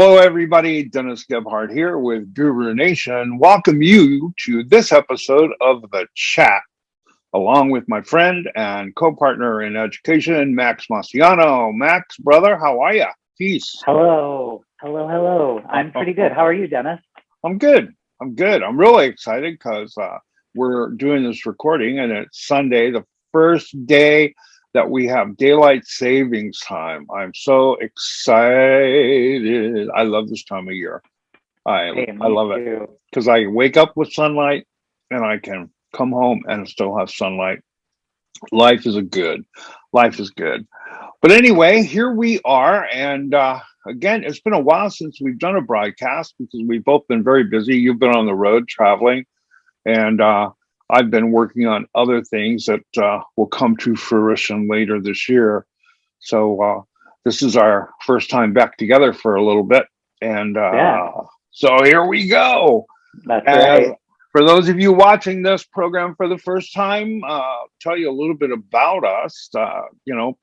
hello, everybody. Dennis Gebhardt here with Guru Nation. Welcome you to this episode of The Chat, along with my friend and co-partner in education, Max Marciano. Max, brother, how are you? Peace. Hello. Hello, hello. I'm pretty good. How are you, Dennis? I'm good. I'm good. I'm really excited because uh, we're doing this recording and it's Sunday, the first day that we have daylight savings time. I'm so excited. I love this time of year. I Hey, I love it because I wake up with sunlight and I can come home and still have sunlight. Life is a good. Life is good. But anyway, here we are. And uh, again, it's been a while since we've done a broadcast because we've both been very busy. You've been on the road traveling, and uh, I've been working on other things that uh, will come to fruition later this year. So uh, this is our first time back together for a little bit. And uh, Yeah. so here we go. That's And right. for those of you watching this program for the first time, uh, tell you a little bit about us. Uh, you know,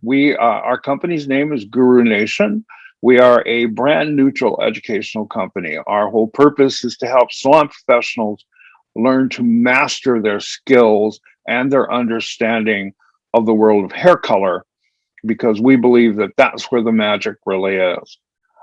we uh, our company's name is Guru Nation. We are a brand neutral educational company. Our whole purpose is to help salon professionals learn to master their skills and their understanding of the world of hair color, because we believe that that's where the magic really is.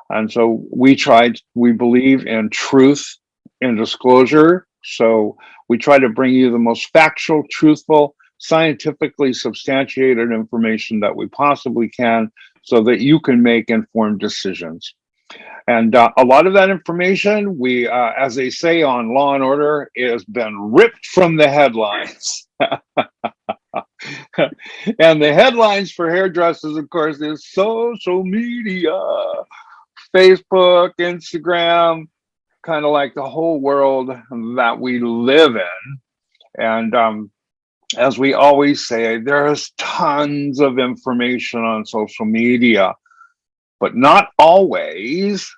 And so we tried. We believe in truth in disclosure. So we try to bring you the most factual, truthful, scientifically substantiated information that we possibly can so that you can make informed decisions. And uh, a lot of that information, we, uh, as they say on Law and Order, has been ripped from the headlines. and the headlines for hairdressers, of course, is social media, Facebook, Instagram, kind of like the whole world that we live in. And um, as we always say, there's tons of information on social media, but not always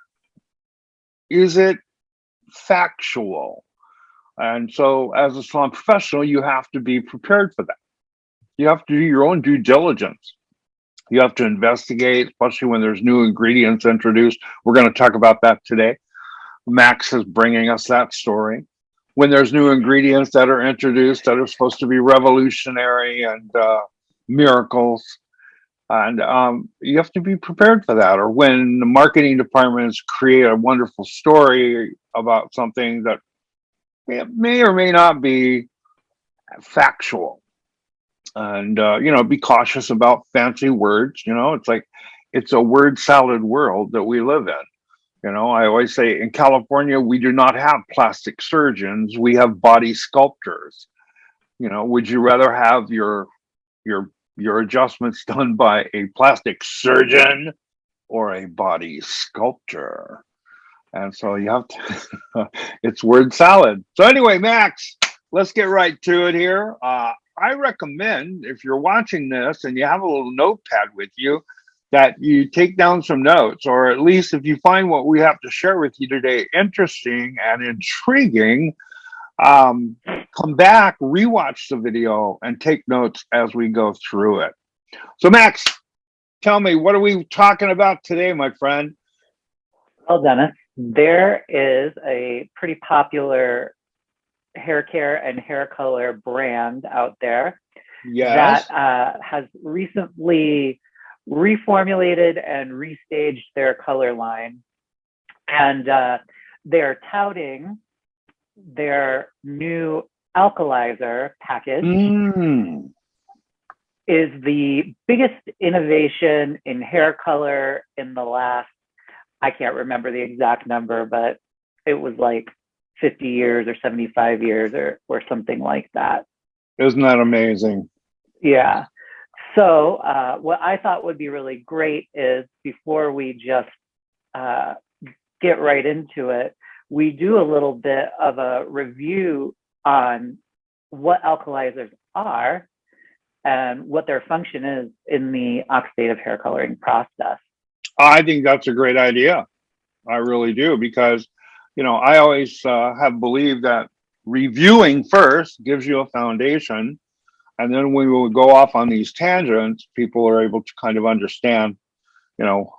is it factual. And so, as a salon professional, you have to be prepared for that. You have to do your own due diligence. You have to investigate, especially when there's new ingredients introduced. We're going to talk about that today. Max is bringing us that story. When there's new ingredients that are introduced that are supposed to be revolutionary and uh, miracles, and um, you have to be prepared for that. Or when the marketing departments create a wonderful story about something that may, or may not be factual, and uh, you know, be cautious about fancy words. You know, it's like it's a word salad world that we live in. You know, I always say in California, we do not have plastic surgeons, we have body sculptors. You know, would you rather have your your your adjustments done by a plastic surgeon or a body sculptor? And so you have to, it's word salad. So anyway, Max, let's get right to it here. Uh, I recommend if you're watching this and you have a little notepad with you, that you take down some notes, or at least if you find what we have to share with you today interesting and intriguing, um, come back, rewatch the video, and take notes as we go through it. So, Max, tell me, what are we talking about today, my friend? Well, Dennis, there is a pretty popular hair care and hair color brand out there Yes. that uh, has recently reformulated and restaged their color line. And uh, they're touting their new alkalizer package Mm. is the biggest innovation in hair color in the last, I can't remember the exact number, but it was like 50 years or 75 years or, or something like that. Isn't that amazing? Yeah. So uh, what I thought would be really great is before we just uh, get right into it, we do a little bit of a review on what alkalizers are and what their function is in the oxidative hair coloring process. I think that's a great idea. I really do because, you know, I always uh, have believed that reviewing first gives you a foundation, and then when we go off on these tangents, people are able to kind of understand, you know,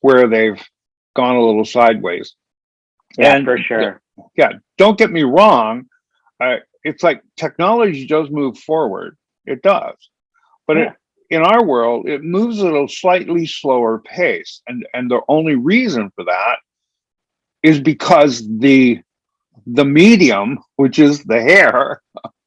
where they've gone a little sideways. Yeah, And- for sure. Yeah, don't get me wrong. Uh, it's like technology does move forward. It does. But it, in our world, it moves at a slightly slower pace. And, and the only reason for that is because the, the medium, which is the hair,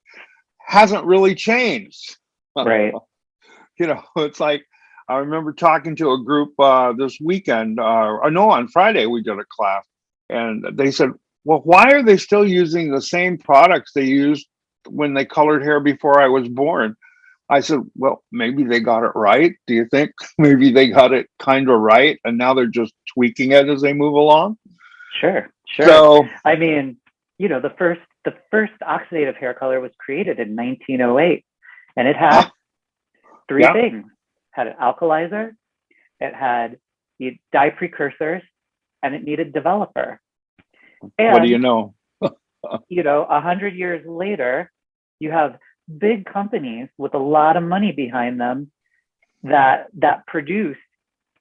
hasn't really changed. Right. you know, it's like I remember talking to a group uh, this weekend. Uh, no, on Friday we did a class, and they said, "Well, why are they still using the same products they used when they colored hair before I was born?" I said, "Well, maybe they got it right. Do you think maybe they got it kind of right, and now they're just tweaking it as they move along?" Sure. Sure. So I mean, you know, the first the first oxidative hair color was created in 1908, and it had three Yeah. things: It had an alkalizer, it had the dye precursors, and it needed developer. And what do you know? you know, a hundred years later, you have big companies with a lot of money behind them that that produce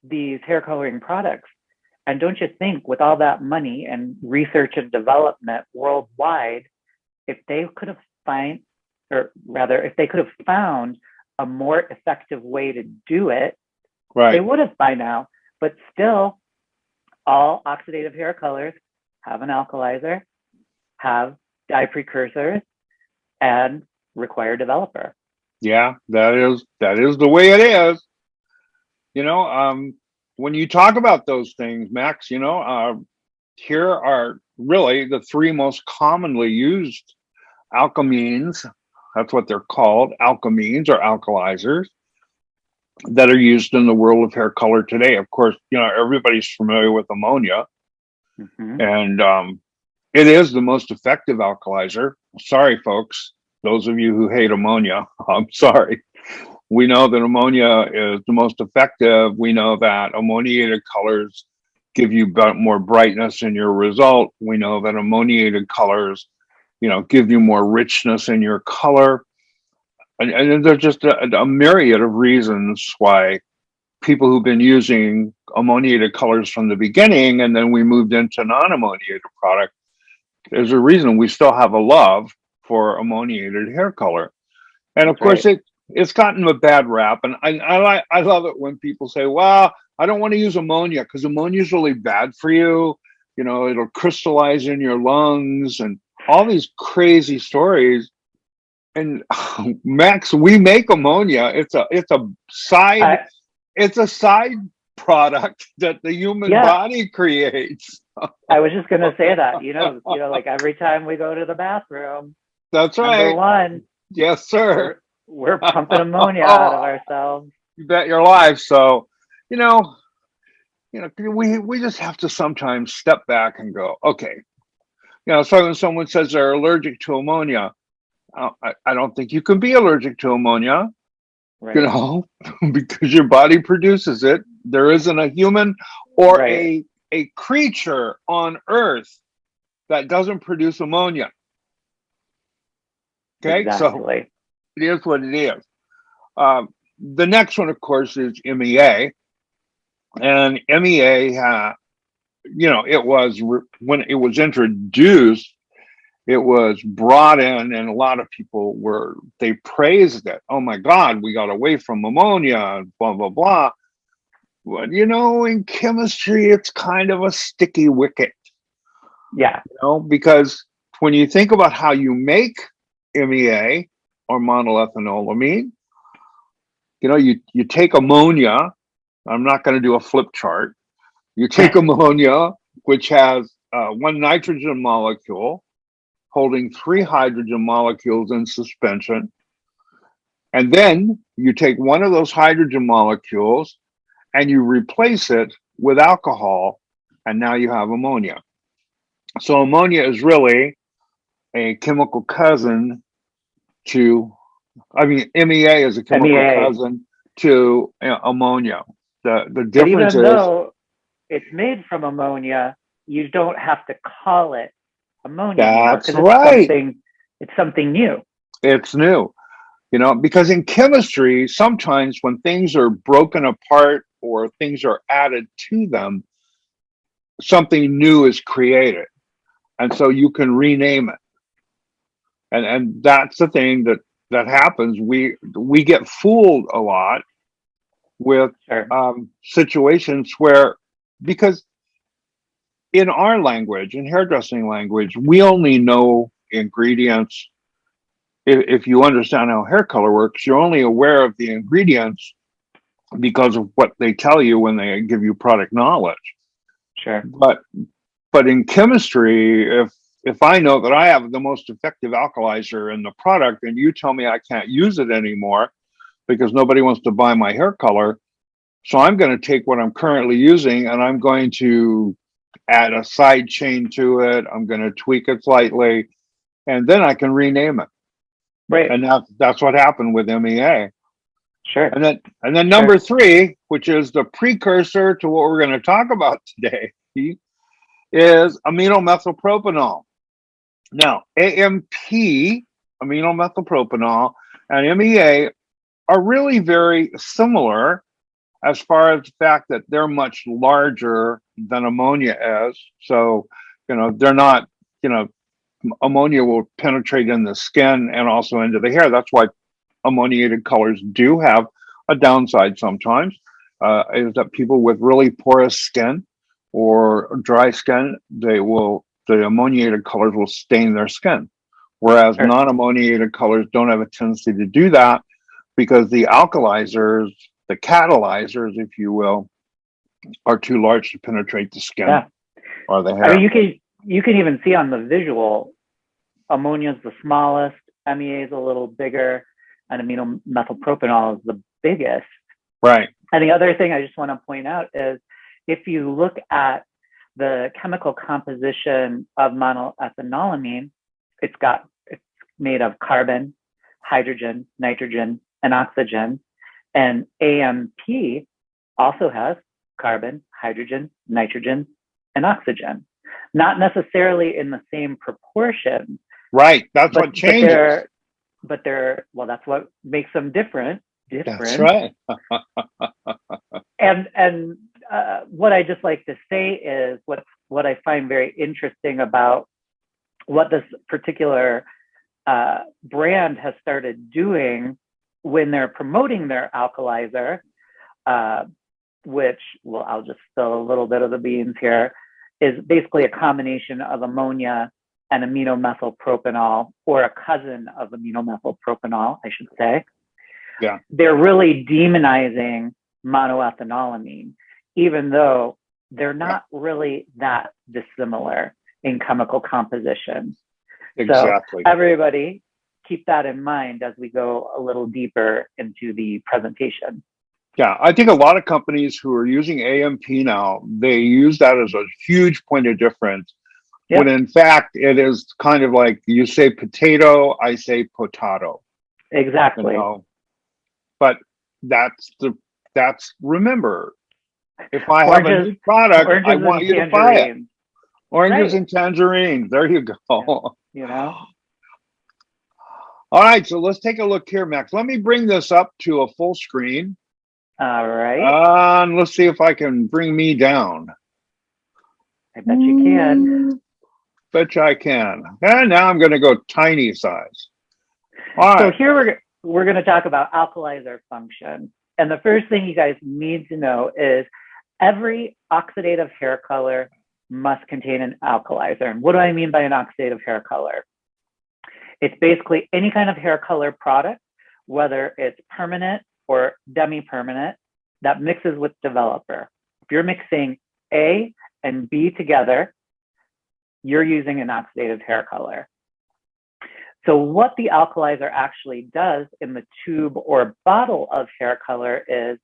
these hair coloring products. And don't you think, with all that money and research and development worldwide, if they could have find, or rather, if they could have found a more effective way to do it, they would have by now. But still, all oxidative hair colors have an alkalizer, have dye precursors, and require developer. Yeah, that is that is the way it is. You know, um, when you talk about those things, Max, you know, uh, here are really the three most commonly used alkamines. That's what they're called, alkamines or alkalizers that are used in the world of hair color today. Of course, you know, everybody's familiar with ammonia Mhm. and um, it is the most effective alkalizer. Sorry, folks, those of you who hate ammonia, I'm sorry. We know that ammonia is the most effective. We know that ammoniated colors give you more brightness in your result. We know that ammoniated colors, you know, give you more richness in your color. And, and there's just a, a myriad of reasons why people who've been using ammoniated colors from the beginning and then we moved into non-ammoniated product there's a reason we still have a love for ammoniated hair color. And of That's course it it's gotten a bad rap. And i i like i love it when people say well i don't want to use ammonia because ammonia is really bad for you. You know it'll crystallize in your lungs and all these crazy stories and max we make ammonia it's a it's a side I- it's a side product that the human Yeah. body creates. I was just gonna say that. You know, you know, like every time we go to the bathroom, That's right. one, Yes, sir. we're, we're pumping ammonia out of ourselves. You bet your life. So, you know, you know, we we just have to sometimes step back and go, okay. You know, so when someone says they're allergic to ammonia, I, I don't think you can be allergic to ammonia. Right. You know, because your body produces it. There isn't a human or Right. a a creature on Earth that doesn't produce ammonia. Okay, so it is what it is. Um, the next one, of course, is MEA, and MEA, uh, you know, it was when it was introduced, it was brought in, and a lot of people were they praised it. Oh my God, we got away from ammonia, and blah blah blah. But you know, in chemistry, it's kind of a sticky wicket Yeah. you know, because when you think about how you make MEA or monoethanolamine, you know, you, you take ammonia. I'm not going to do a flip chart. You take ammonia, which has uh, one nitrogen molecule holding three hydrogen molecules in suspension. And then you take one of those hydrogen molecules and you replace it with alcohol, and now you have ammonia. So ammonia is really a chemical cousin to, I mean, MEA is a chemical MEA. cousin to uh, ammonia. The the But even difference is though it's made from ammonia, you don't have to call it ammonia. That's 'cause it's right. Something, it's something new. it's new, you know, because in chemistry, sometimes when things are broken apart or things are added to them, something new is created. And so you can rename it. And, and that's the thing that, that happens. We, we get fooled a lot with um, situations where, because in our language, in hairdressing language, we only know ingredients. If, if you understand how hair color works, you're only aware of the ingredients because of what they tell you when they give you product knowledge. Sure. But, but in chemistry, if, if I know that I have the most effective alkalizer in the product and you tell me I can't use it anymore because nobody wants to buy my hair color, so I'm going to take what I'm currently using and I'm going to add a side chain to it. I'm going to tweak it slightly and then I can rename it. Right. And that's, that's what happened with MEA. Sure. And then, and then number three, which is the precursor to what we're going to talk about today, is amino methylpropanol. Now, AMP, amino methylpropanol, and MEA are really very similar as far as the fact that they're much larger than ammonia is. So, you know, they're not, you know, ammonia will penetrate in the skin and also into the hair. That's why ammoniated colors do have a downside sometimes, uh, is that people with really porous skin or dry skin, they will, the ammoniated colors will stain their skin. Whereas Sure. non-ammoniated colors don't have a tendency to do that because the alkalizers, the catalyzers, if you will, are too large to penetrate the skin Yeah. or the I mean, you can you can even see on the visual, ammonia is the smallest, MEA is a little bigger, and amino methylpropanol is the biggest. right. And the other thing I just want to point out is if you look at the chemical composition of monoethanolamine, it's got it's made of carbon, hydrogen, nitrogen, and oxygen. And AMP also has carbon, hydrogen, nitrogen, and oxygen. Not necessarily in the same proportion, Right. That's but, what but changes. they're but they're well, that's what makes them different. Different. That's right. and and uh, what I just like to say is what what I find very interesting about what this particular uh, brand has started doing when they're promoting their alkalizer, uh, which well I'll just spill a little bit of the beans here, is basically a combination of ammonia and amino methylpropanol, or a cousin of amino methylpropanol, I should say. Yeah. They're really demonizing monoethanolamine, even though they're not really that dissimilar in chemical composition. Exactly. Everybody keep that in mind as we go a little deeper into the presentation. Yeah, I think a lot of companies who are using AMP now, they use that as a huge point of difference. Yeah. When in fact, it is kind of like you say potato, I say potato, you Exactly. know. But that's the, that's, remember, if I have a new product, Oranges I want and you to buy it. Oranges Right. and tangerines, there you go. you know? All right, so let's take a look here, Max. Let me bring this up to a full screen. All right. And let's see if I can bring me down. I bet you can. Bet you I can. And now I'm going to go tiny size. All So right. here we're we're going to talk about alkalizer function. And the first thing you guys need to know is every oxidative hair color must contain an alkalizer. And what do I mean by an oxidative hair color? It's basically any kind of hair color product, whether it's permanent or demi-permanent, that mixes with developer. If you're mixing A and B together, you're using an oxidative hair color. So what the alkalizer actually does in the tube or bottle of hair color is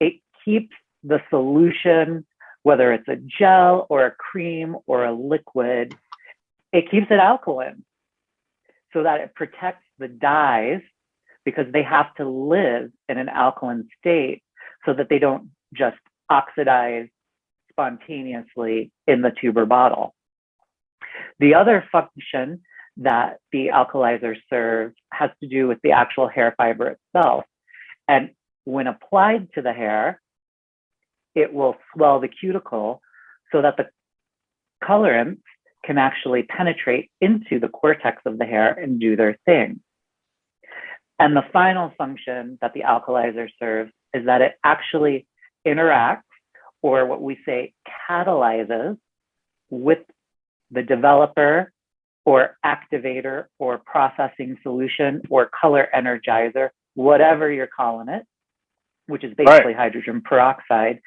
it keeps the solution, whether it's a gel or a cream or a liquid, it keeps it alkaline so that it protects the dyes because they have to live in an alkaline state so that they don't just oxidize spontaneously in the tube or bottle. The other function that the alkalizer serves has to do with the actual hair fiber itself. And when applied to the hair, it will swell the cuticle so that the colorants can actually penetrate into the cortex of the hair and do their thing. And the final function that the alkalizer serves is that it actually interacts or what we say catalyzes with the developer or activator or processing solution or color energizer, whatever you're calling it, which is basically right. hydrogen peroxide,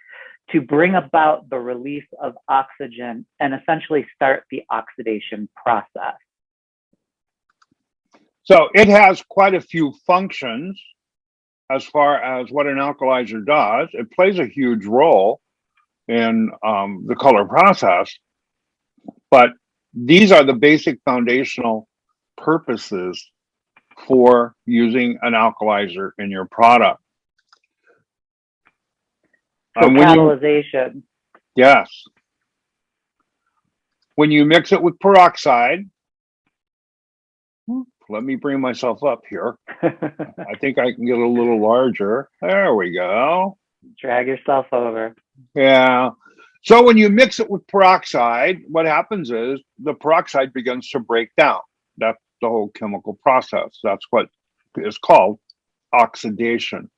to bring about the release of oxygen and essentially start the oxidation process. So it has quite a few functions as far as what an alkalizer does. It plays a huge role in um, the color process, but these are the basic foundational purposes for using an alkalizer in your product. So um, catalyzation. You, yes. When you mix it with peroxide, let me bring myself up here. I think I can get a little larger. There we go. Drag yourself over. Yeah. So when you mix it with peroxide, what happens is the peroxide begins to break down. That's the whole chemical process. That's what is called oxidation.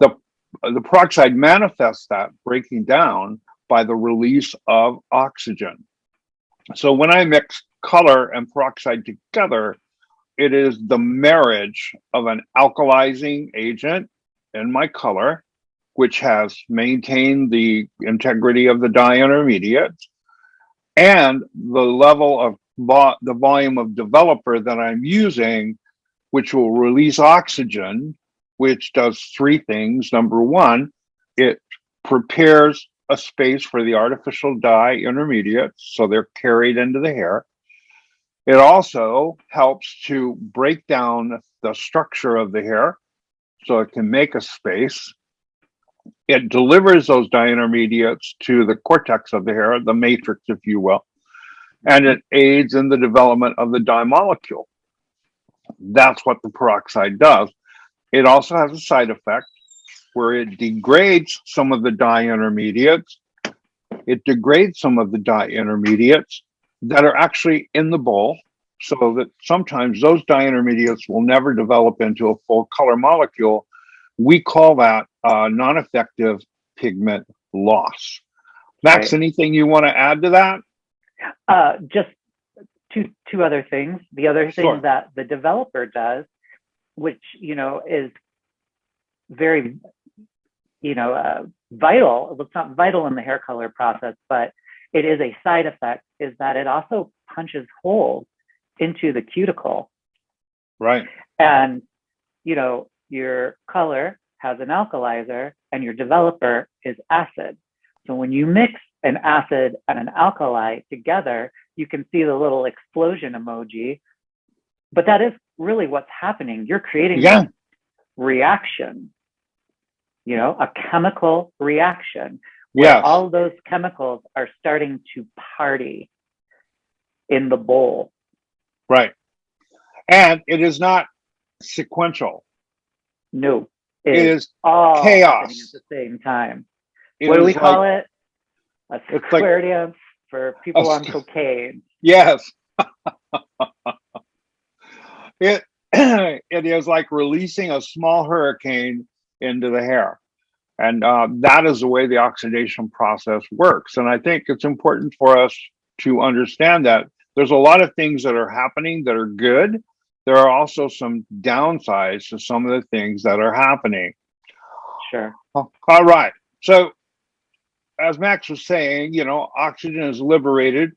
The, the peroxide manifests that breaking down by the release of oxygen. So when I mix color and peroxide together, it is the marriage of an alkalizing agent in my color, which has maintained the integrity of the dye intermediates, and the level of vo the volume of developer that I'm using, which will release oxygen, which does three things. Number one, it prepares a space for the artificial dye intermediates, so they're carried into the hair. It also helps to break down the structure of the hair so it can make a space. It delivers those dye intermediates to the cortex of the hair, the matrix, if you will, and it aids in the development of the dye molecule. That's what the peroxide does. It also has a side effect where it degrades some of the dye intermediates. It degrades some of the dye intermediates that are actually in the bowl so that sometimes those dye intermediates will never develop into a full color molecule. We call that uh, non-effective pigment loss. Max, right. anything you want to add to that? Uh, just two two other things. The other thing sure. that the developer does, which you know is very, you know, uh, vital. It's not vital in the hair color process, but it is a side effect is that it also punches holes into the cuticle. Right. And, you know, your color has an alkalizer and your developer is acid. So when you mix an acid and an alkali together, you can see the little explosion emoji. But that is really what's happening. You're creating yeah. reaction, you know, a chemical reaction yeah. all those chemicals are starting to party in the bowl. Right. And it is not sequential. No. it is all chaos at the same time. It what do we call like, it? A square like, for people on cocaine. Yes. it it is like releasing a small hurricane into the hair. And uh, that is the way the oxidation process works. And I think it's important for us to understand that there's a lot of things that are happening that are good. There are also some downsides to some of the things that are happening. Sure. All right. So, as Max was saying, you know, oxygen is liberated,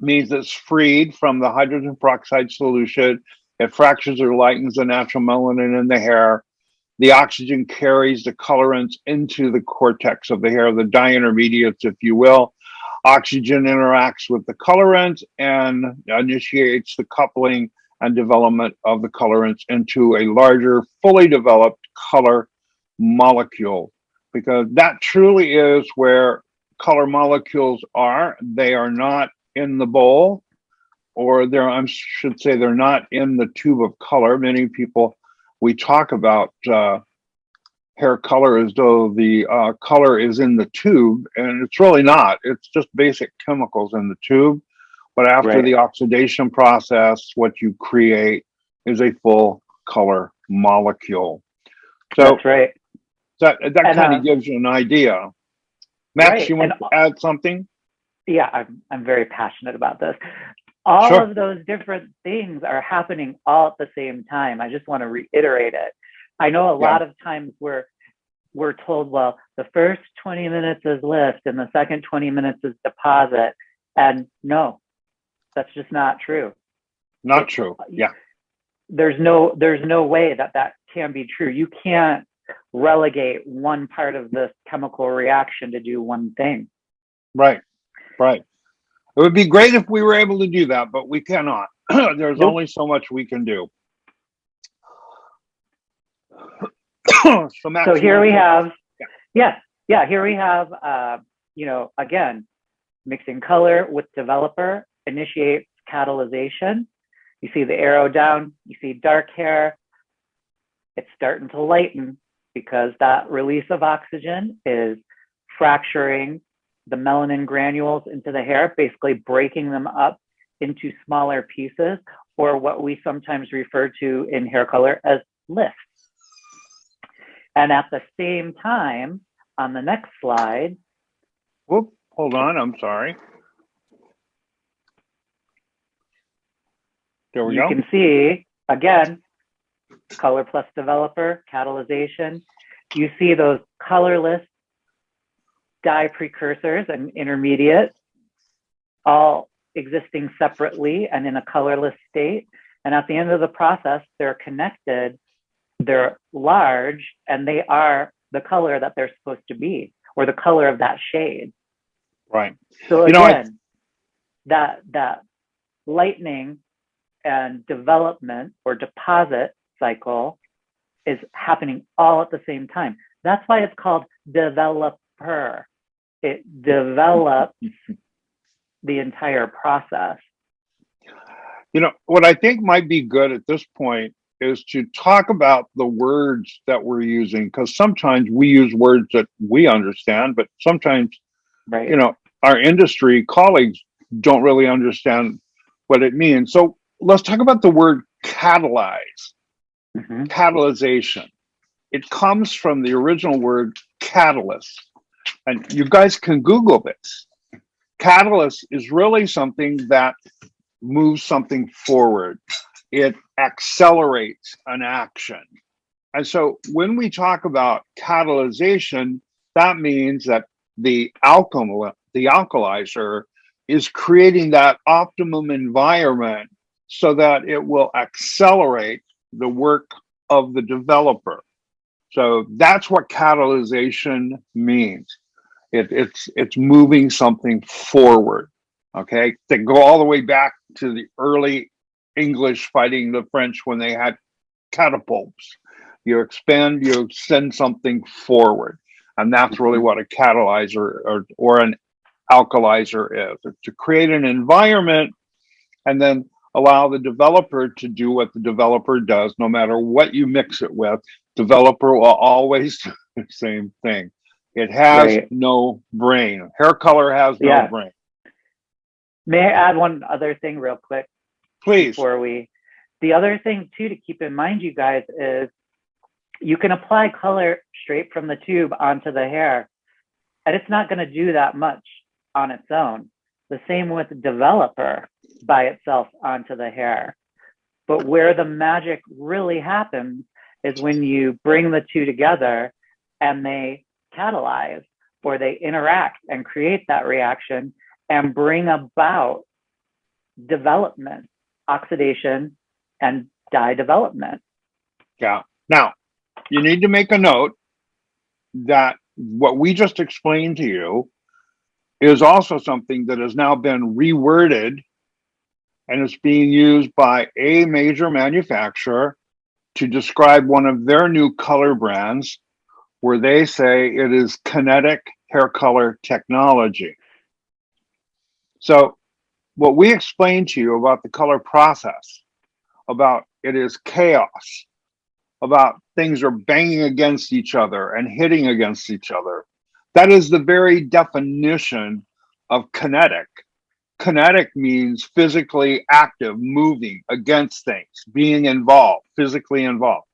means it's freed from the hydrogen peroxide solution. It fractures or lightens the natural melanin in the hair. The oxygen carries the colorants into the cortex of the hair, the dye intermediates, if you will. Oxygen interacts with the colorants and initiates the coupling and development of the colorants into a larger, fully developed color molecule. Because that truly is where color molecules are. They are not in the bowl, or they're, I should say, they're not in the tube of color. Many people we talk about uh, hair color as though the uh, color is in the tube, and it's really not. It's just basic chemicals in the tube. But after Right. the oxidation process, what you create is a full color molecule. So That's right. that that And, kind uh, of gives you an idea. Max, Right, you want and- to add something? Yeah, I'm I'm very passionate about this. All Sure. of those different things are happening all at the same time. I just want to reiterate it. I know a Yeah. lot of times we're we're told, well, the first 20 minutes is lift and the second 20 minutes is deposit. And no, that's just not true. Not true. Uh, yeah. There's no there's no way that that can be true. You can't relegate one part of this chemical reaction to do one thing. Right. Right. It would be great if we were able to do that, but we cannot. There's Nope. only so much we can do. so, so here we have Yeah. yes yeah here we have uh, you know again mixing color with developer initiates catalyzation you see the arrow down you see dark hair it's starting to lighten because that release of oxygen is fracturing the melanin granules into the hair basically breaking them up into smaller pieces or what we sometimes refer to in hair color as lifts and at the same time, on the next slide, Whoop, hold on. I'm sorry. There we you go. You can see again, color plus developer, catalyzation. You see those colorless dye precursors and intermediate, all existing separately and in a colorless state. And at the end of the process, they're connected, they're large, and they are the color that they're supposed to be, or the color of that shade. Right. So You know, I- again, that that lightning and development or deposit cycle is happening all at the same time. That's why it's called developer. It develops the entire process. You know, what I think might be good at this point is to talk about the words that we're using, because sometimes we use words that we understand, but sometimes, Right. you know, our industry colleagues don't really understand what it means. So let's talk about the word catalyze, Mhm. catalyzation. It comes from the original word catalyst. And you guys can Google this. Catalyst is really something that moves something forward. It accelerates an action. And so when we talk about catalyzation, that means that the alchemy, the alkalizer is creating that optimum environment so that it will accelerate the work of the developer. So that's what catalyzation means. It, it's it's moving something forward. Okay, to go all the way back to the early English fighting the French when they had catapults. You expand, you send something forward, and that's really what a catalyzer or, or an alkalizer is. To create an environment and then allow the developer to do what the developer does, no matter what you mix it with. Developer will always do the same thing. It has Right. no brain. Hair color has no Yeah. brain. May I add one other thing real quick? Please. before we the other thing too to keep in mind you guys is you can apply color straight from the tube onto the hair and it's not going to do that much on its own the same with developer by itself onto the hair but where the magic really happens is when you bring the two together and they catalyze or they interact and create that reaction and bring about development oxidation and dye development. Yeah. Now, you need to make a note that what we just explained to you is also something that has now been reworded and it's being used by a major manufacturer to describe one of their new color brands where they say it is kinetic hair color technology. So what we explained to you about the color process, about it is chaos. about things are banging against each other and hitting against each other. That is the very definition of kinetic. Kinetic means physically active, moving against things, being involved, physically involved.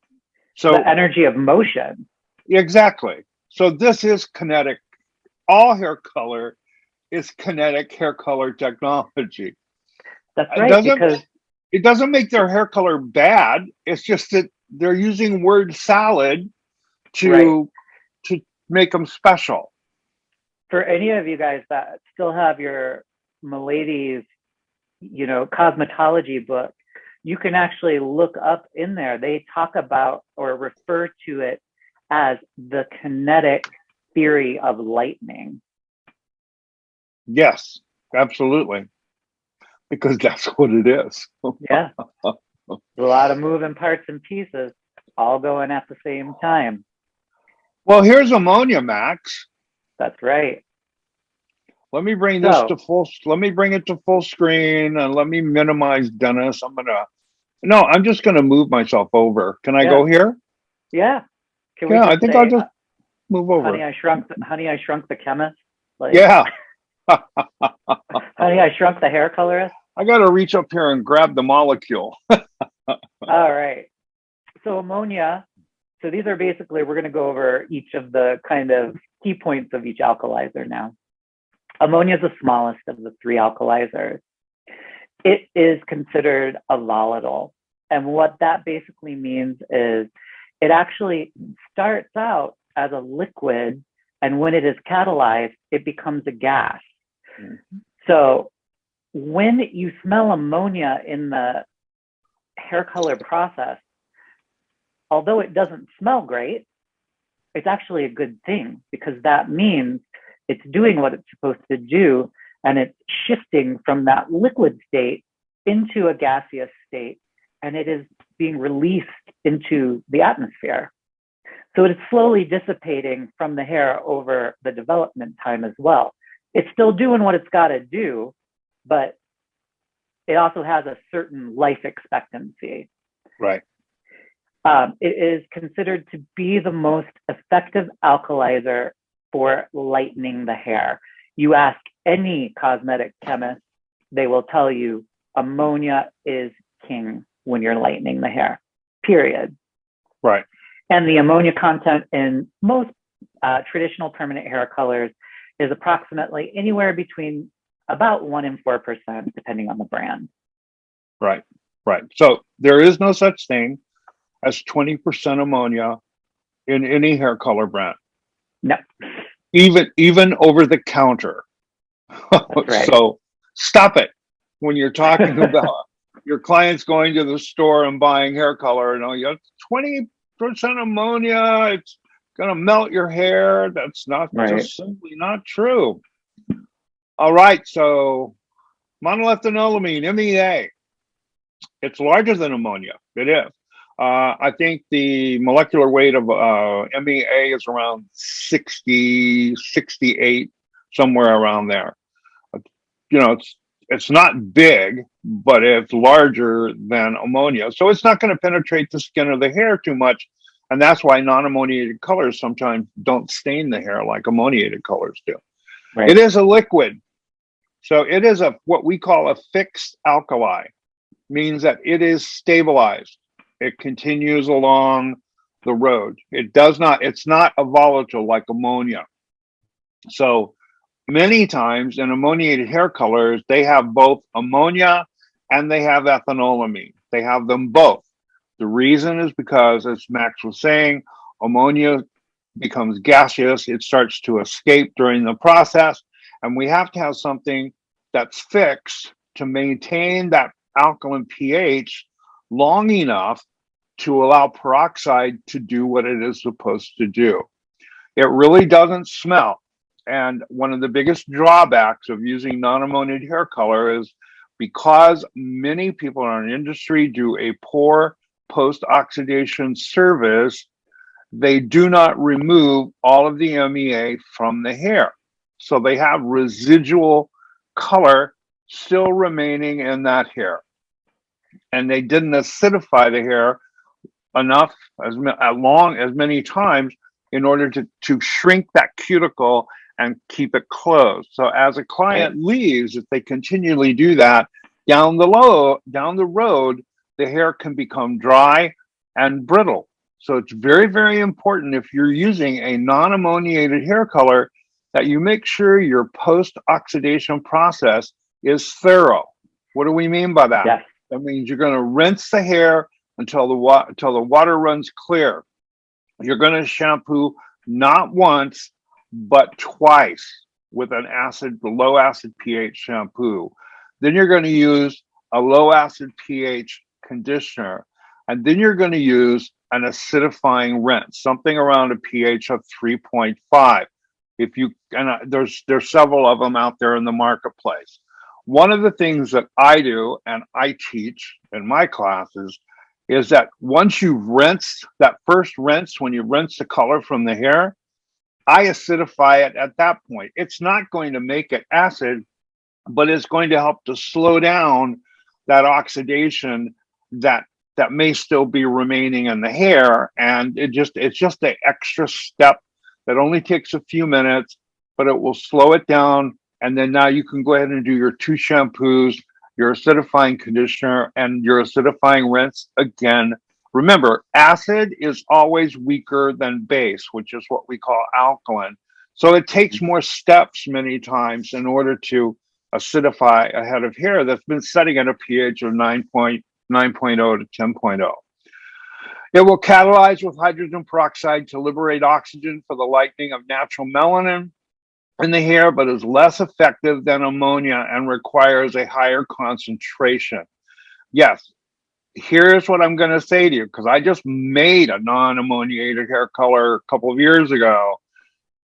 So the energy of motion. Exactly. So this is kinetic. All hair color is kinetic hair color technology. That's It right, doesn't- because It doesn't make their hair color bad. It's just that they're using word salad to Right. to make them special. for any of you guys that still have your Milady's, you know, cosmetology book, you can actually look up in there. They talk about or refer to it as the kinetic theory of lightning. Yes, absolutely. Because that's what it is. Yeah. a lot of moving parts and pieces all going at the same time. Well, here's ammonia, Max. That's right. Let me bring this So- to full. Let me bring it to full screen and let me minimize Dennis. I'm gonna. No, I'm just gonna move myself over. Can I Yeah. go here? Yeah. Can Yeah, I think say, I'll just uh, move over. Honey. I shrunk. The, honey, I shrunk the chemist. Like, Yeah, Honey, I shrunk the hair colorist. I gotta reach up here and grab the molecule. All right. So ammonia. So these are basically, we're going to go over each of the kind of key points of each alkalizer now. Ammonia is the smallest of the three alkalizers. It is considered a volatile. And what that basically means is it actually starts out as a liquid. And when it is catalyzed, it becomes a gas. Mhm. So when you smell ammonia in the hair color process, although it doesn't smell great, it's actually a good thing because that means it's doing what it's supposed to do and it's shifting from that liquid state into a gaseous state and it is being released into the atmosphere. So it is slowly dissipating from the hair over the development time as well. It's still doing what it's got to do, but it also has a certain life expectancy. Right. Um, it is considered to be the most effective alkalizer for lightening the hair. You ask any cosmetic chemist, they will tell you ammonia is king when you're lightening the hair, period. Right. And the ammonia content in most uh, traditional permanent hair colors is approximately anywhere between about one and four percent, depending on the brand. Right. Right. So there is no such thing as 20% ammonia in any hair color brand. No. Even even over the counter. right. So stop it when you're talking about your clients going to the store and buying hair color and oh, you have 20% ammonia, it's gonna melt your hair. That's not Right. just simply not true. All right, so monoethanolamine, MEA. It's larger than ammonia. It is. Uh, I think the molecular weight of uh, MEA is around 60, 68, somewhere around there. You know, it's it's not big, but it's larger than ammonia. So it's not going to penetrate the skin or the hair too much. And that's why non-ammoniated colors sometimes don't stain the hair like ammoniated colors do. Right. It is a liquid. So it is a what we call a fixed alkali, means that it is stabilized. It continues along the road. It does not, it's not a volatile like ammonia. So many times in ammoniated hair colors, they have both ammonia and they have ethanolamine. They have them both. The reason is because, as Max was saying, ammonia becomes gaseous, it starts to escape during the process, and we have to have something that's fixed to maintain that alkaline pH long enough to allow peroxide to do what it is supposed to do. It really doesn't smell. And one of the biggest drawbacks of using non-ammoniated hair color is because many people in our industry do a poor post-oxidation service, they do not remove all of the MEA from the hair. So they have residual color still remaining in that hair. And they didn't acidify the hair enough as, as uh, long as many times in order to, to shrink that cuticle and keep it closed. So as a client leaves, if they continually do that, down the low, down the road, the hair can become dry and brittle. So it's very, very important if you're using a non-ammoniated hair color that you make sure your post-oxidation process is thorough. What do we mean by that? Yes. That means you're going to rinse the hair until the wa- until the water runs clear. You're going to shampoo not once but twice with an acid, the low acid pH shampoo. Then you're going to use a low acid pH conditioner, and then you're going to use an acidifying rinse, something around a pH of 3.5. If you and uh, there's there's several of them out there in the marketplace. One of the things that I do and I teach in my classes is that once you've rinsed that first rinse, when you rinse the color from the hair, I acidify it at that point. It's not going to make it acid, but it's going to help to slow down that oxidation that that may still be remaining in the hair and it just it's just an extra step that only takes a few minutes but it will slow it down and then now you can go ahead and do your two shampoos your acidifying conditioner and your acidifying rinse again. Remember acid is always weaker than base which is what we call alkaline. So it takes more steps many times in order to acidify a head of hair that's been setting at a pH of 9.9.0 to 10.0. It will catalyze with hydrogen peroxide to liberate oxygen for the lightening of natural melanin in the hair, but is less effective than ammonia and requires a higher concentration. Yes, here's what I'm going to say to you because I just made a non ammoniated hair color a couple of years ago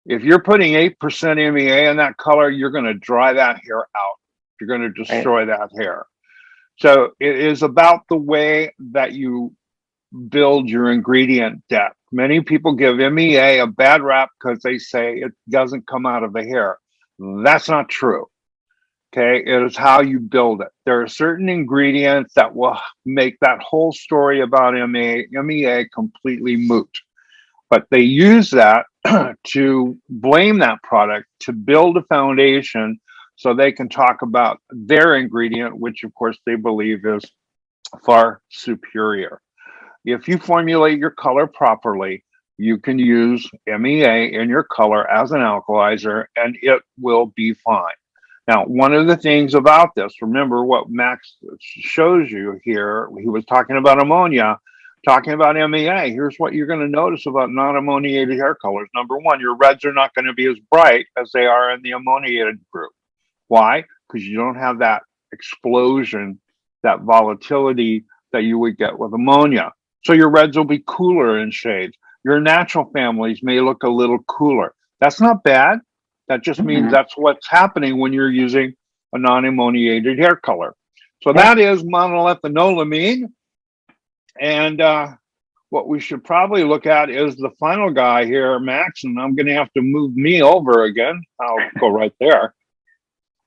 if you're putting 8% MEA in that color, you're going to dry that hair out. You're going to destroy right. that hair. So it is about the way that you build your ingredient depth. Many people give MEA a bad rap because they say it doesn't come out of the hair. That's not true. Okay, it is how you build it. There are certain ingredients that will make that whole story about MEA, MEA completely moot. But they use that to blame that product to build a foundation so they can talk about their ingredient, which of course they believe is far superior. If you formulate your color properly, you can use MEA in your color as an alkalizer and it will be fine. Now, one of the things about this, remember what Max shows you here, he was talking about ammonia. Talking about MEA, here's what you're going to notice about non-ammoniated hair colors. Number one, your reds are not going to be as bright as they are in the ammoniated group. Why? Because you don't have that explosion, that volatility that you would get with ammonia. So your reds will be cooler in shades. Your natural families may look a little cooler. That's not bad. That just means mm -hmm. that's what's happening when you're using a non-ammoniated hair color. So that is monoethanolamine. And uh, what we should probably look at is the final guy here, Max, and I'm going to have to move me over again. I'll go right there.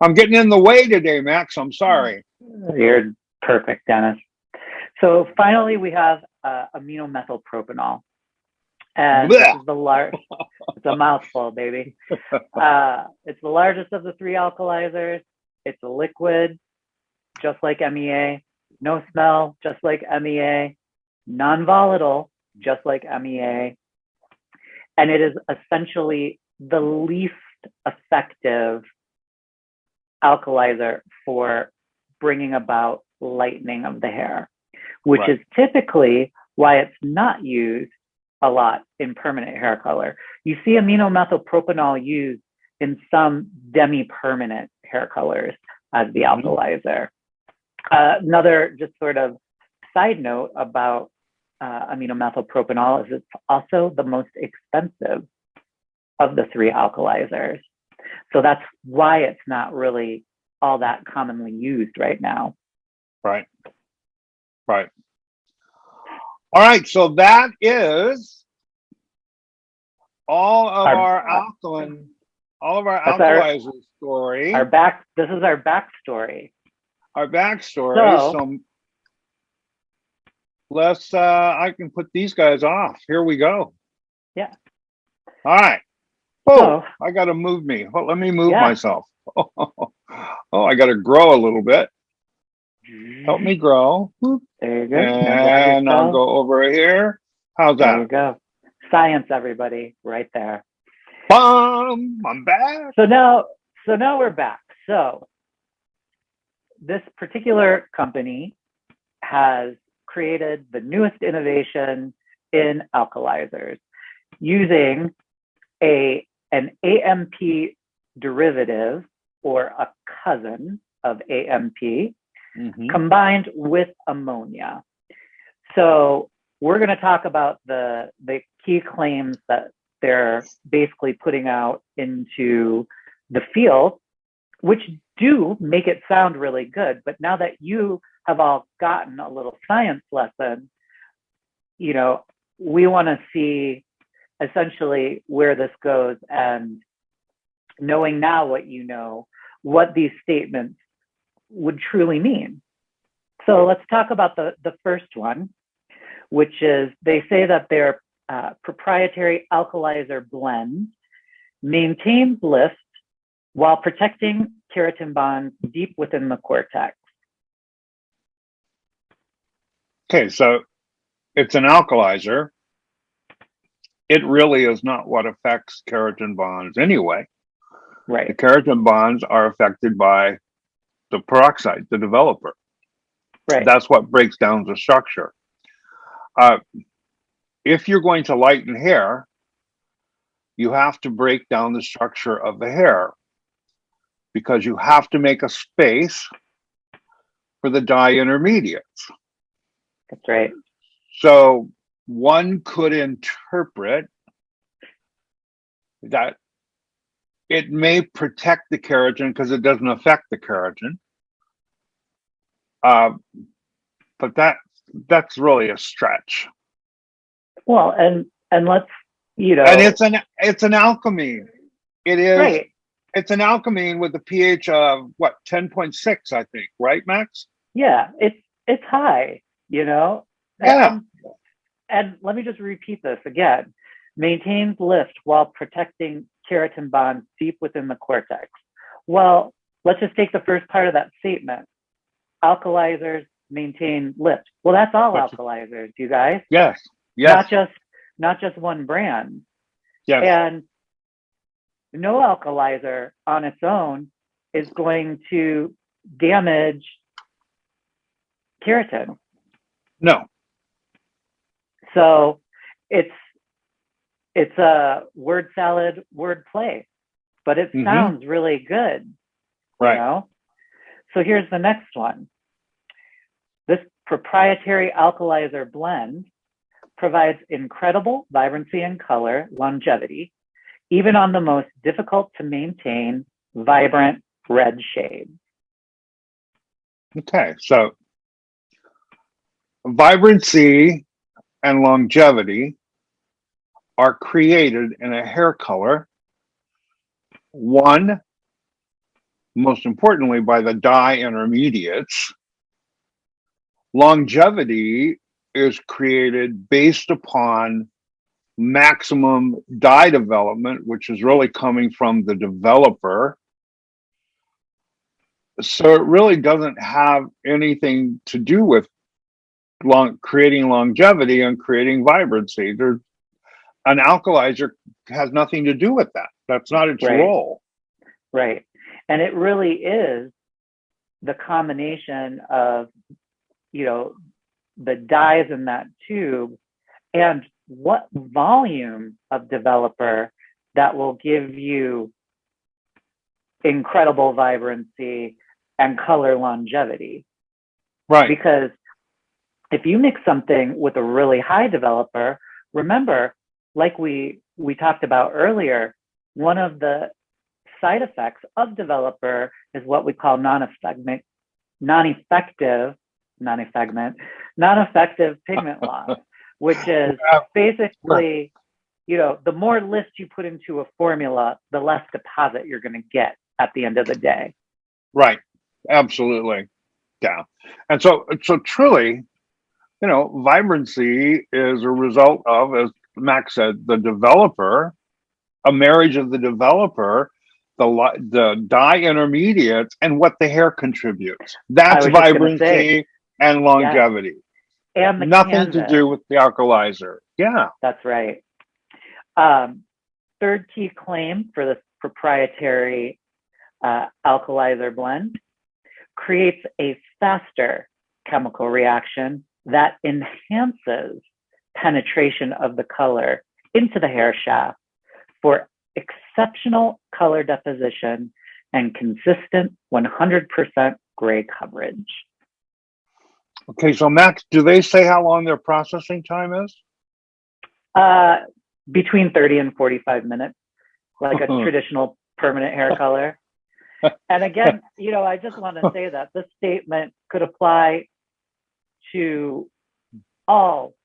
I'm getting in the way today, Max. I'm sorry. You're perfect, Dennis. So finally, we have uh, aminomethylpropanol. And this is the it's a mouthful, baby. Uh, it's the largest of the three alkalizers. It's a liquid, just like MEA. No smell, just like MEA non-volatile, just like MEA, and it is essentially the least effective alkalizer for bringing about lightening of the hair, which right. is typically why it's not used a lot in permanent hair color. You see aminomethylpropanol used in some demi-permanent hair colors as the mm-hmm. alkalizer. Uh, another just sort of side note about uh, aminomethylpropanol is it's also the most expensive of the three alkalizers. So that's why it's not really all that commonly used right now. Right. Right. All right. So that is all of our, our alkaline, all of our alkalizer our, story. Our back. This is our backstory. Our backstory. So, so let's, uh, I can put these guys off. Here we go. Yeah. All right. Oh, So, I gotta move me. Well, let me move Yeah. myself. Oh, I gotta grow a little bit. Help me grow. There you go. And I'll go over here. How's There you that? go. Science, everybody, right there. Bum, I'm back. So now, so now we're back. So this particular company has created the newest innovation in alkalizers using a an AMP derivative or a cousin of AMP Mhm. combined with ammonia. So we're going to talk about the the key claims that they're basically putting out into the field, which do make it sound really good. But now that you have all gotten a little science lesson, you know, we want to see essentially where this goes and knowing now what you know, what these statements would truly mean. So let's talk about the, the first one, which is they say that their uh, proprietary alkalizer blend maintains lift while protecting keratin bonds deep within the cortex. Okay, so it's an alkalizer. It really is not what affects keratin bonds anyway. Right. The Right, keratin bonds are affected by the peroxide, the developer. right, That's what breaks down the structure. Uh, if you're going to lighten hair, you have to break down the structure of the hair because you have to make a space for the dye intermediates. that's right. So one could interpret that it may protect the keratin because it doesn't affect the keratin. Uh, but that that's really a stretch. Well, and and let's you know, And it's an it's an alchemy. It is right. it's an alchemy with a pH of what 10.6, I think, right, Max? Yeah, it's it's high, you know. Yeah. And, and let me just repeat this again. Maintains lift while protecting keratin bonds deep within the cortex. Well, let's just take the first part of that statement. Alkalizers maintain lift. Well, that's all That's- alkalizers, you guys. Yes. Yes. Not just not just one brand. Yes. And no alkalizer on its own is going to damage keratin. No. So it's it's a word salad, word play, but it Mhm. sounds really good. Right. You know? So here's the next one. This proprietary alkalizer blend provides incredible vibrancy and color longevity, even on the most difficult to maintain vibrant red shades. Okay. So vibrancy and longevity are created in a hair color. One, most importantly, by the dye intermediates. Longevity is created based upon maximum dye development, which is really coming from the developer. So it really doesn't have anything to do with long creating longevity and creating vibrancy. There, an alkalizer has nothing to do with that. That's not its Right. role. Right. And it really is the combination of, you know, the dyes in that tube and what volume of developer that will give you incredible vibrancy and color longevity. Right. Because if you mix something with a really high developer, remember, like we we talked about earlier, one of the side effects of developer is what we call non-effective, non-effective, non-effective, non-effective pigment loss, which is basically, you know, the more list you put into a formula, the less deposit you're going to get at the end of the day. Right. Absolutely. Yeah. And so, so truly, you know, vibrancy is a result of, as Max said, the developer, a marriage of the developer, the the dye intermediates, and what the hair contributes. That's was just gonna vibrancy and longevity. And the Nothing to do with the alkalizer. Yeah. That's right. Um, third key claim for this proprietary uh, alkalizer blend creates a faster chemical reaction that enhances penetration of the color into the hair shaft for exceptional color deposition and consistent 100% gray coverage. Okay, so Max, do they say how long their processing time is? Uh, between 30 and 45 minutes, like a Uh-huh. traditional permanent hair color. And again, you know, I just want to say that this statement could apply to all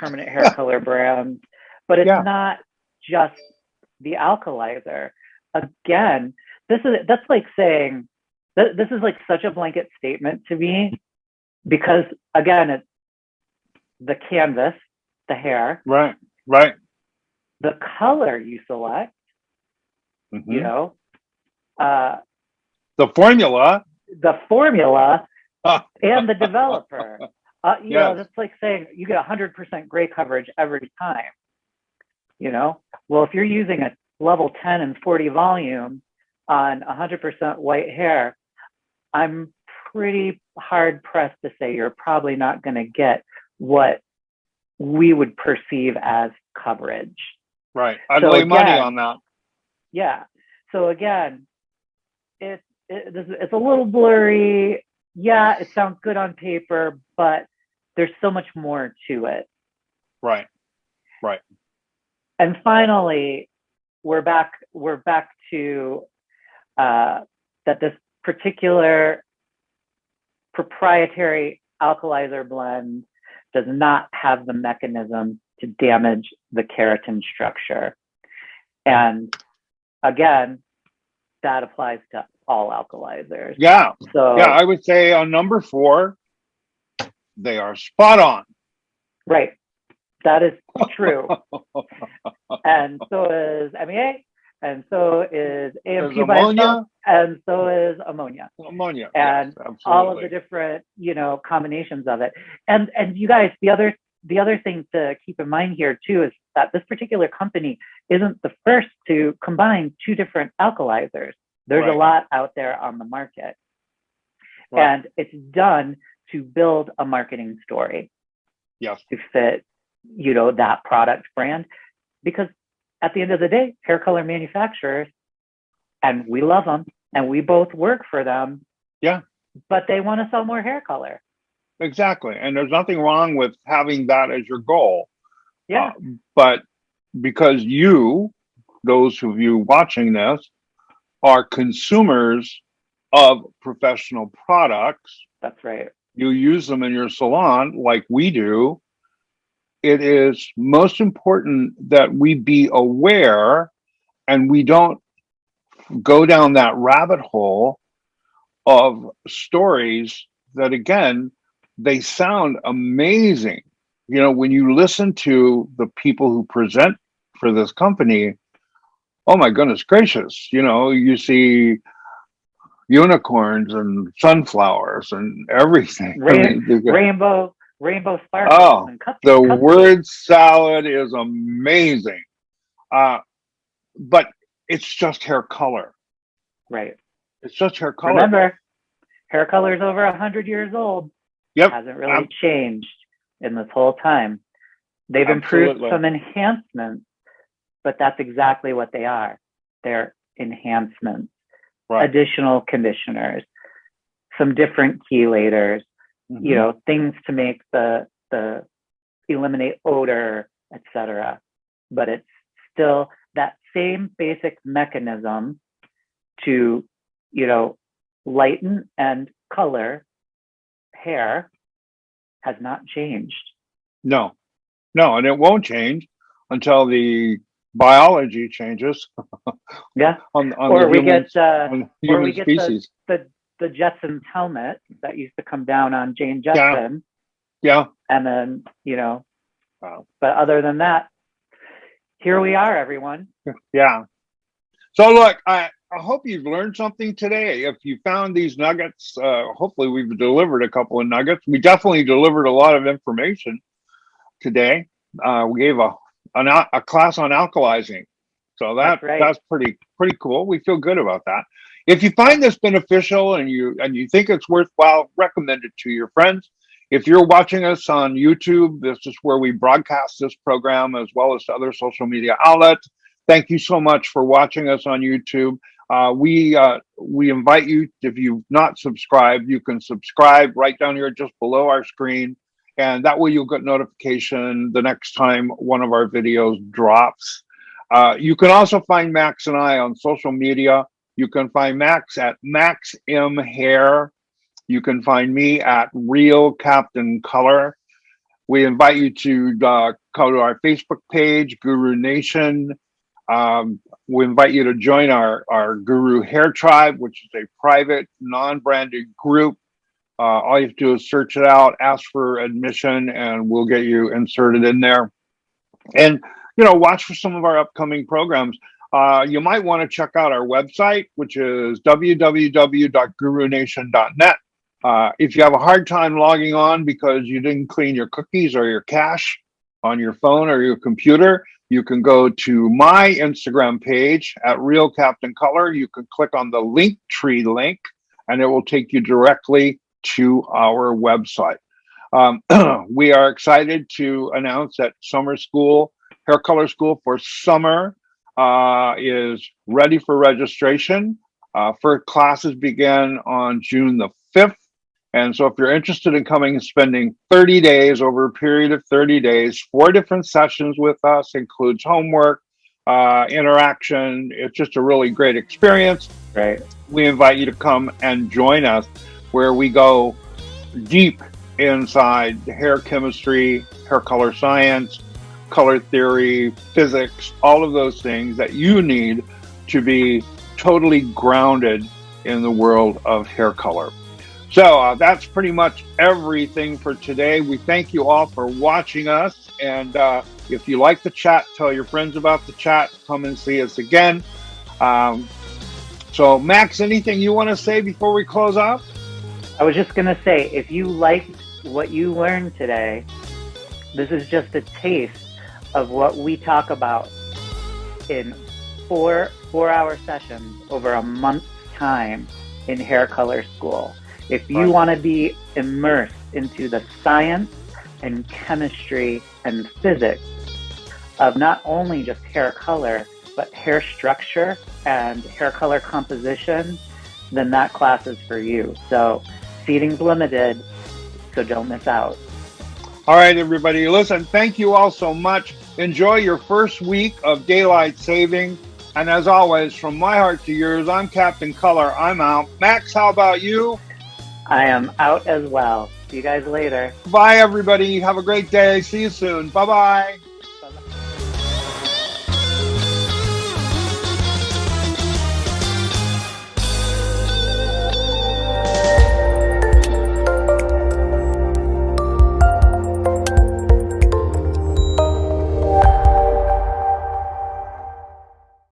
permanent hair color brands, but it's Yeah. not just the alkalizer. Again, this is that's like saying th- this is like such a blanket statement to me because again, it's the canvas, the hair, Right, right. the color you select, Mhm. you know, uh, The formula. the formula and the developer. Uh, you know, Yes. that's like saying you get 100% gray coverage every time. You know, well, if you're using a level 10 and 40 volume on 100% white hair, I'm pretty hard pressed to say you're probably not going to get what we would perceive as coverage. Right. I'd So lay money on that. Yeah. So again, it, it it's a little blurry. Yeah, it sounds good on paper, but there's so much more to it. Right. Right. And finally, we're back. We're back to uh, that this particular proprietary alkalizer blend does not have the mechanism to damage the keratin structure. And again, that applies to all alkalizers. Yeah. So Yeah. I would say on number four, they are spot on. right, that is true. and so is MEA, and so is There's AMP by itself, ammonia. and so is ammonia. Ammonia. And yes, all of the different you know combinations of it and and you guys the other the other thing to keep in mind here too is that this particular company isn't the first to combine two different alkalizers there's Right. a lot out there on the market Right. and it's done to build a marketing story Yes. to fit you know that product brand because at the end of the day hair color manufacturers and we love them and we both work for them Yeah. but they want to sell more hair color Exactly. And there's nothing wrong with having that as your goal. yeah Uh, but because you, those of you watching this, are consumers of professional products, that's right you use them in your salon like we do, it is most important that we be aware and we don't go down that rabbit hole of stories that, again, they sound amazing. You know, when you listen to the people who present for this company, oh my goodness gracious, you know, you see unicorns and sunflowers and everything. I mean, got- rainbow rainbow sparkles Oh, the word salad is amazing. Uh, but it's just hair color. right It's just hair color. remember hair color is over 100 years old Yep. hasn't really Ab- changed in this whole time they've improved Absolutely. some enhancements but that's exactly what they are they're enhancements Right. additional conditioners some different chelators Mhm. you know things to make the the eliminate odor etc but it's still that same basic mechanism to you know lighten and color hair has not changed No, no, and it won't change until the biology changes yeah on, on or the we human, get uh, the or we get the- species. the the Jetsons helmet that used to come down on Jane Jetson Yeah. And then, you know, Wow. but other than that, here we are, everyone. Yeah. So look, I, I hope you've learned something today. If you found these nuggets, uh, hopefully we've delivered a couple of nuggets. We definitely delivered a lot of information today. Uh, we gave a an, a class on alkalizing, so that That's right. that's pretty pretty cool. We feel good about that. If you find this beneficial and you and you think it's worthwhile, recommend it to your friends. If you're watching us on YouTube, this is where we broadcast this program as well as to other social media outlets. Thank you so much for watching us on YouTube. Uh, we uh, we invite you, if you've not subscribed, you can subscribe right down here just below our screen. And that way you'll get notification the next time one of our videos drops. Uh, you can also find Max and I on social media. You can find Max at Max M Hair. You can find me at Real Captain Color. We invite you to uh, go to our Facebook page, Guru Nation. Um, we invite you to join our, our Guru Hair Tribe, which is a private, non-branded group. Uh, all you have to do is search it out, ask for admission, and we'll get you inserted in there. And, you know, watch for some of our upcoming programs. Uh, you might want to check out our website, which is www.gurunation.net. Uh, if you have a hard time logging on because you didn't clean your cookies or your cache on your phone or your computer, you can go to my Instagram page at Real Captain Color. You can click on the link tree link and it will take you directly to our website. Um, we are excited to announce that summer school, hair color school for summer uh, is ready for registration. Uh, first classes begin on June the 5th. And so if you're interested in coming and spending 30 days over a period of 30 days, four different sessions with us includes homework, uh, interaction. It's just a really great experience. Right. We invite you to come and join us where we go deep inside hair chemistry, hair color science, color theory, physics, all of those things that you need to be totally grounded in the world of hair color. So uh, that's pretty much everything for today. We thank you all for watching us. And uh, if you like the chat, tell your friends about the chat. Come and see us again. Um, so, Max, anything you want to say before we close out? I was just going to say if you liked what you learned today, this is just a taste of what we talk about in four four hour sessions over a month's time in hair color school. If you Right. want to be immersed into the science and chemistry and physics of not only just hair color, but hair structure and hair color composition, then that class is for you. So seating's limited, so don't miss out. All right, everybody. Listen, thank you all so much. Enjoy your first week of daylight saving. And as always, from my heart to yours, I'm Captain Color. I'm out. Max, how about you? I am out as well. See you guys later. Bye, everybody. Have a great day. See you soon. Bye bye.